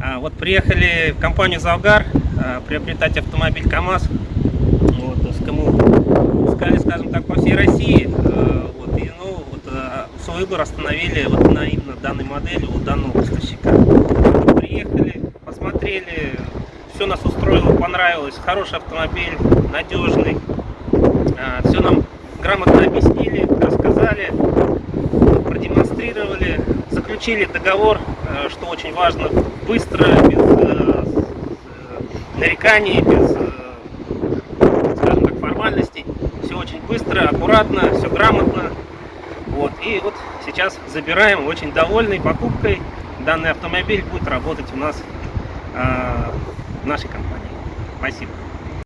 А, Вот приехали в компанию «Завгар» а, приобретать автомобиль КАМАЗ. Вот, есть кому искали, скажем так, по всей России. А, Вот, и, ну, вот, свой выбор остановили вот на именно данной модели у данного поставщика. Приехали, посмотрели, все нас устроило, понравилось. Хороший автомобиль, надежный. Все нам грамотно объяснили, заключили договор, э, что очень важно, быстро, без э, э, нареканий, без, скажем так, формальностей. Все очень быстро, аккуратно, все грамотно. Вот. И вот сейчас забираем, очень довольный покупкой. Данный автомобиль будет работать у нас в нашей компании. Спасибо.